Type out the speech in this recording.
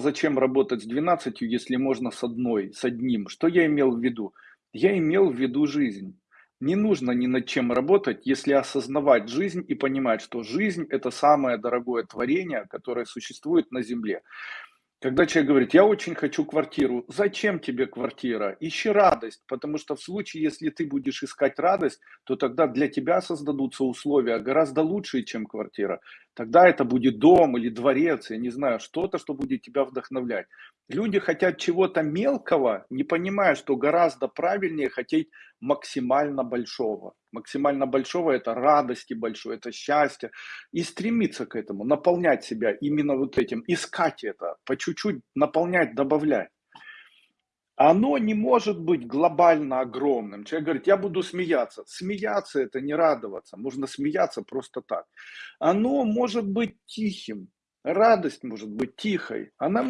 зачем работать с 12, если можно с одной, с одним. Что я имел в виду? Я имел в виду жизнь. Не нужно ни над чем работать, если осознавать жизнь и понимать, что жизнь – это самое дорогое творение, которое существует на Земле. Когда человек говорит, я очень хочу квартиру, зачем тебе квартира? Ищи радость, потому что в случае, если ты будешь искать радость, то тогда для тебя создадутся условия гораздо лучшие, чем квартира. Тогда это будет дом или дворец, я не знаю, что-то, что будет тебя вдохновлять. Люди хотят чего-то мелкого, не понимая, что гораздо правильнее хотеть максимально большого. Максимально большого – это радости большой, это счастье. И стремиться к этому, наполнять себя именно вот этим, искать это, по чуть-чуть наполнять, добавлять. Оно не может быть глобально огромным. Человек говорит, я буду смеяться. Смеяться – это не радоваться. Можно смеяться просто так. Оно может быть тихим. Радость может быть тихой. Она